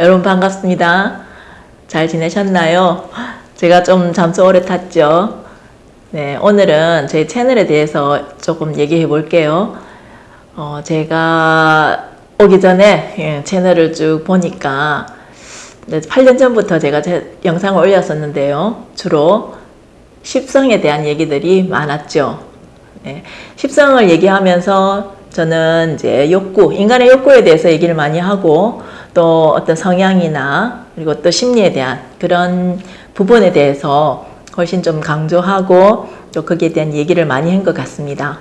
여러분 반갑습니다. 잘 지내셨나요? 제가 좀 잠수 오래 탔죠? 네, 오늘은 제 채널에 대해서 조금 얘기해 볼게요. 어, 제가 오기 전에 예, 채널을 쭉 보니까 8년 전부터 제가 제 영상을 올렸었는데요. 주로 십성에 대한 얘기들이 많았죠. 네, 십성을 얘기하면서 저는 이제 욕구, 인간의 욕구에 대해서 얘기를 많이 하고 또 어떤 성향이나 그리고 또 심리에 대한 그런 부분에 대해서 훨씬 좀 강조하고 또 거기에 대한 얘기를 많이 한 것 같습니다.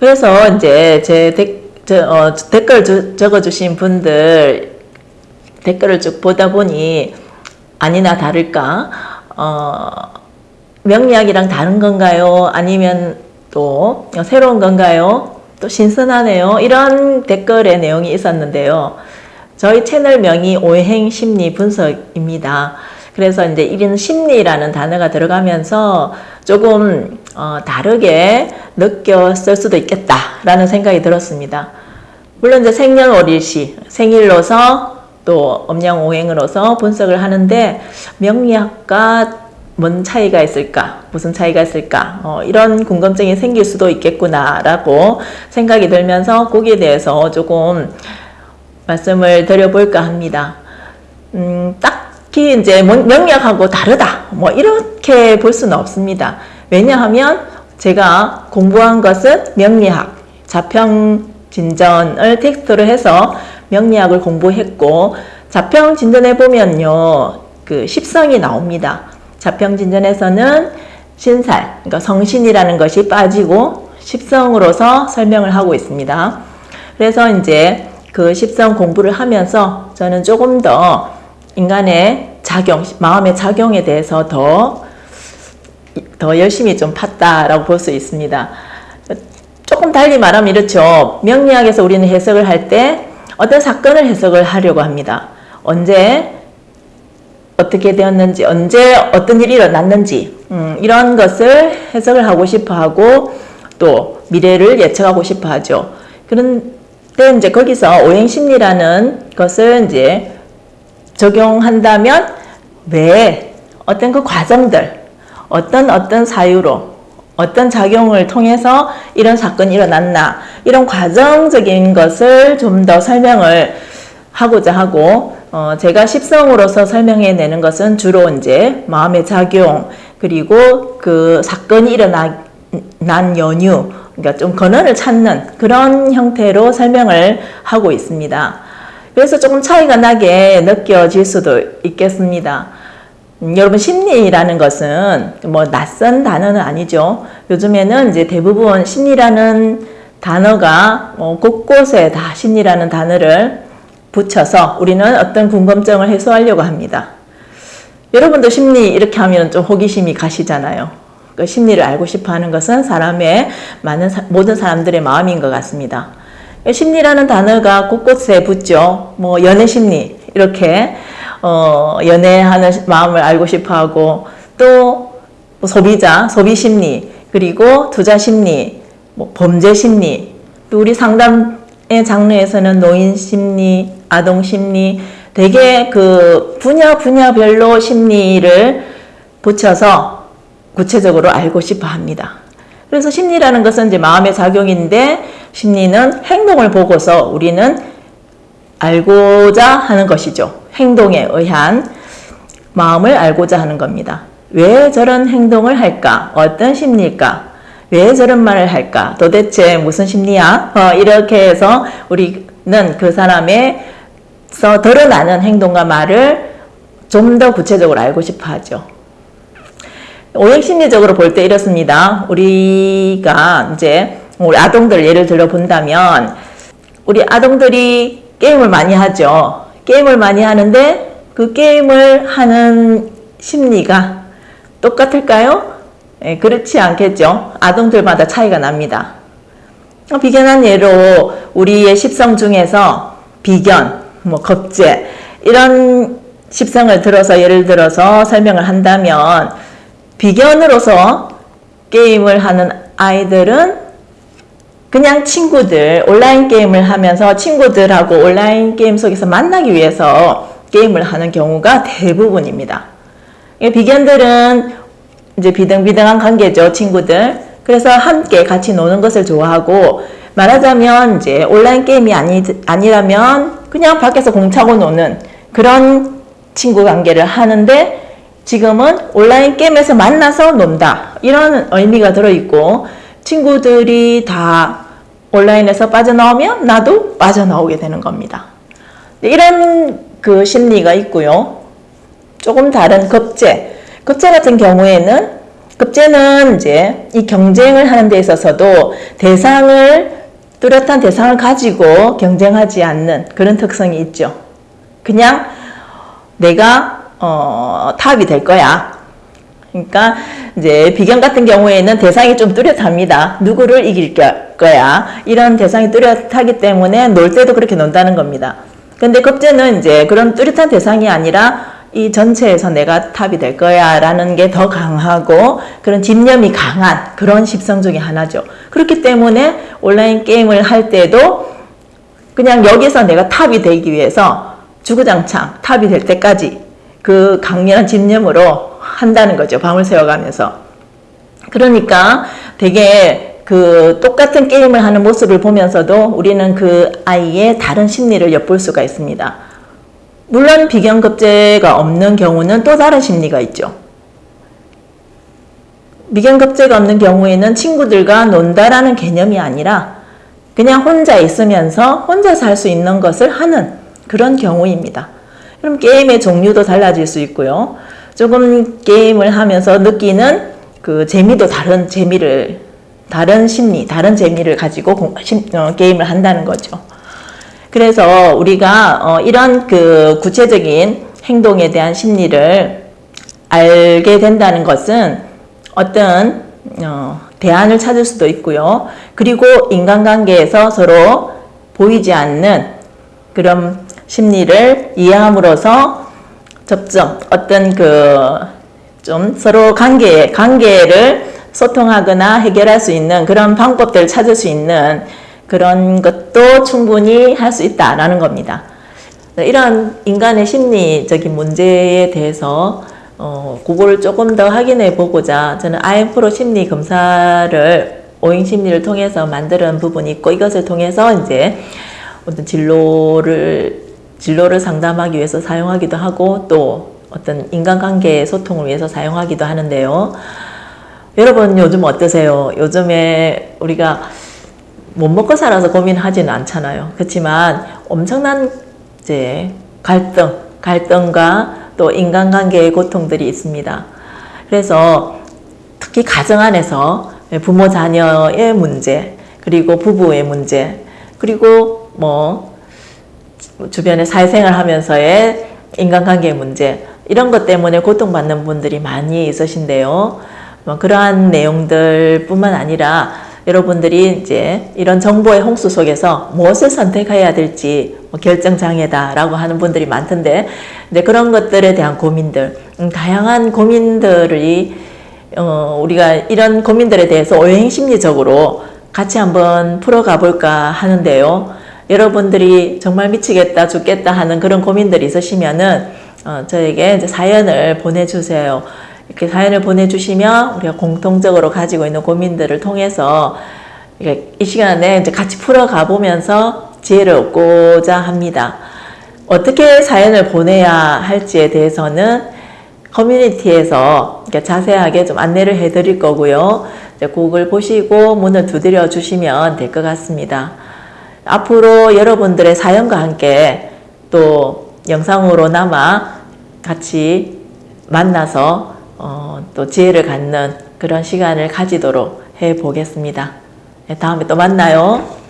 그래서 이제 제 데, 저, 어, 댓글 주, 적어주신 분들 댓글을 쭉 보다 보니 아니나 다를까 어, 명리학이랑 다른 건가요? 아니면 또 새로운 건가요? 또 신선하네요. 이런 댓글의 내용이 있었는데요. 저희 채널명이 오행 심리 분석입니다. 그래서 이제 이런 심리라는 단어가 들어가면서 조금 어, 다르게 느꼈을 수도 있겠다라는 생각이 들었습니다. 물론 이제 생년월일시 생일로서 또 음양오행으로서 분석을 하는데 명리학과 뭔 차이가 있을까? 무슨 차이가 있을까? 어, 이런 궁금증이 생길 수도 있겠구나라고 생각이 들면서 거기에 대해서 조금 말씀을 드려볼까 합니다. 음, 딱히 이제 명리학하고 다르다. 뭐 이렇게 볼 수는 없습니다. 왜냐하면 제가 공부한 것은 명리학, 자평 진전을 텍스트로 해서 명리학을 공부했고 자평 진전해 보면요. 그 십성이 나옵니다. 자평 진전에서는 신살, 그러니까 성신이라는 것이 빠지고 십성으로서 설명을 하고 있습니다. 그래서 이제 그 십성 공부를 하면서 저는 조금 더 인간의 작용, 마음의 작용에 대해서 더, 더 열심히 좀 팠다라고 볼 수 있습니다. 조금 달리 말하면 이렇죠. 명리학에서 우리는 해석을 할 때 어떤 사건을 해석을 하려고 합니다. 언제, 어떻게 되었는지, 언제 어떤 일이 일어났는지, 음, 이런 것을 해석을 하고 싶어 하고 또 미래를 예측하고 싶어 하죠. 그런 데 이제 거기서 오행심리라는 것을 이제 적용한다면 왜 어떤 그 과정들, 어떤 어떤 사유로 어떤 작용을 통해서 이런 사건이 일어났나 이런 과정적인 것을 좀 더 설명을 하고자 하고 어, 제가 십성으로서 설명해 내는 것은 주로 이제 마음의 작용 그리고 그 사건이 일어난 연유 그러니까 좀 근원을 찾는 그런 형태로 설명을 하고 있습니다. 그래서 조금 차이가 나게 느껴질 수도 있겠습니다. 음, 여러분 심리라는 것은 뭐 낯선 단어는 아니죠. 요즘에는 이제 대부분 심리라는 단어가 뭐 곳곳에 다 심리라는 단어를 붙여서 우리는 어떤 궁금증을 해소하려고 합니다. 여러분도 심리 이렇게 하면 좀 호기심이 가시잖아요. 그 심리를 알고 싶어 하는 것은 사람의 많은 모든 사람들의 마음인 것 같습니다. 심리라는 단어가 곳곳에 붙죠. 뭐 연애 심리 이렇게 어, 연애하는 마음을 알고 싶어 하고 또 뭐 소비자 소비 심리 그리고 투자 심리 뭐 범죄 심리 또 우리 상담의 장르에서는 노인 심리 아동 심리 되게 그 분야 분야별로 심리를 붙여서 구체적으로 알고 싶어 합니다. 그래서 심리라는 것은 이제 마음의 작용인데 심리는 행동을 보고서 우리는 알고자 하는 것이죠. 행동에 의한 마음을 알고자 하는 겁니다. 왜 저런 행동을 할까? 어떤 심리일까? 왜 저런 말을 할까? 도대체 무슨 심리야? 어, 이렇게 해서 우리는 그 사람의 서 드러나는 행동과 말을 좀 더 구체적으로 알고 싶어 하죠. 오행심리적으로 볼 때 이렇습니다. 우리가 이제 우리 아동들 예를 들어 본다면 우리 아동들이 게임을 많이 하죠. 게임을 많이 하는데 그 게임을 하는 심리가 똑같을까요? 예, 그렇지 않겠죠. 아동들마다 차이가 납니다. 비견한 예로 우리의 십성 중에서 비견, 뭐 겁제 이런 십성을 들어서 예를 들어서 설명을 한다면 비견으로서 게임을 하는 아이들은 그냥 친구들 온라인 게임을 하면서 친구들하고 온라인 게임 속에서 만나기 위해서 게임을 하는 경우가 대부분입니다. 이 비견들은 이제 비등비등한 관계죠, 친구들. 그래서 함께 같이 노는 것을 좋아하고 말하자면 이제 온라인 게임이 아니, 아니라면 그냥 밖에서 공차고 노는 그런 친구 관계를 하는데 지금은 온라인 게임에서 만나서 논다. 이런 의미가 들어있고 친구들이 다 온라인에서 빠져나오면 나도 빠져나오게 되는 겁니다. 이런 그 심리가 있고요. 조금 다른 급제. 급제 같은 경우에는 급제는 이제 이 경쟁을 하는 데 있어서도 대상을 뚜렷한 대상을 가지고 경쟁하지 않는 그런 특성이 있죠. 그냥 내가 어, 탑이 될 거야. 그러니까 이제 비경 같은 경우에는 대상이 좀 뚜렷합니다. 누구를 이길 거야. 이런 대상이 뚜렷하기 때문에 놀 때도 그렇게 논다는 겁니다. 근데 겁재는 이제 그런 뚜렷한 대상이 아니라 이 전체에서 내가 탑이 될 거야 라는 게 더 강하고 그런 집념이 강한 그런 십성 중에 하나죠. 그렇기 때문에 온라인 게임을 할 때도 그냥 여기서 내가 탑이 되기 위해서 주구장창 탑이 될 때까지 그 강렬한 집념으로 한다는 거죠. 밤을 새워가면서. 그러니까 되게 그 똑같은 게임을 하는 모습을 보면서도 우리는 그 아이의 다른 심리를 엿볼 수가 있습니다. 물론 비견급제가 없는 경우는 또 다른 심리가 있죠. 비견급제가 없는 경우에는 친구들과 논다라는 개념이 아니라 그냥 혼자 있으면서 혼자서 할수 있는 것을 하는 그런 경우입니다. 그럼 게임의 종류도 달라질 수 있고요. 조금 게임을 하면서 느끼는 그 재미도 다른 재미를 다른 심리, 다른 재미를 가지고 어, 게임을 한다는 거죠. 그래서 우리가 어, 이런 그 구체적인 행동에 대한 심리를 알게 된다는 것은 어떤 어, 대안을 찾을 수도 있고요. 그리고 인간관계에서 서로 보이지 않는 그런 심리를 이해함으로써 접점, 어떤 그 좀 서로 관계, 관계를 소통하거나 해결할 수 있는 그런 방법들을 찾을 수 있는 그런 것도 충분히 할 수 있다라는 겁니다. 이런 인간의 심리적인 문제에 대해서 어, 그거를 조금 더 확인해 보고자 저는 IM프로 심리 검사를 오행 심리를 통해서 만드는 부분이 있고 이것을 통해서 이제 어떤 진로를 진로를 상담하기 위해서 사용하기도 하고 또 어떤 인간관계 소통을 위해서 사용하기도 하는데요. 여러분 요즘 어떠세요? 요즘에 우리가 못 먹고 살아서 고민하지는 않잖아요. 그렇지만 엄청난 이제 갈등, 갈등과 또 인간관계의 고통들이 있습니다. 그래서 특히 가정 안에서 부모 자녀의 문제, 그리고 부부의 문제, 그리고 뭐 주변에 사회생활 하면서의 인간관계의 문제 이런 것 때문에 고통받는 분들이 많이 있으신데요. 뭐 그러한 내용들 뿐만 아니라 여러분들이 이제 이런 정보의 홍수 속에서 무엇을 선택해야 될지 뭐 결정장애다 라고 하는 분들이 많던데 근데 그런 것들에 대한 고민들 음, 다양한 고민들이 어, 우리가 이런 고민들에 대해서 오행 심리적으로 같이 한번 풀어가 볼까 하는데요. 여러분들이 정말 미치겠다 죽겠다 하는 그런 고민들이 있으시면은 어, 저에게 이제 사연을 보내주세요. 이렇게 사연을 보내주시면 우리가 공통적으로 가지고 있는 고민들을 통해서 이 시간에 이제 같이 풀어가 보면서 지혜를 얻고자 합니다. 어떻게 사연을 보내야 할지에 대해서는 커뮤니티에서 자세하게 좀 안내를 해드릴 거고요. 곡을 보시고 문을 두드려 주시면 될 것 같습니다. 앞으로 여러분들의 사연과 함께 또 영상으로나마 같이 만나서 어, 또 지혜를 갖는 그런 시간을 가지도록 해 보겠습니다. 네, 다음에 또 만나요.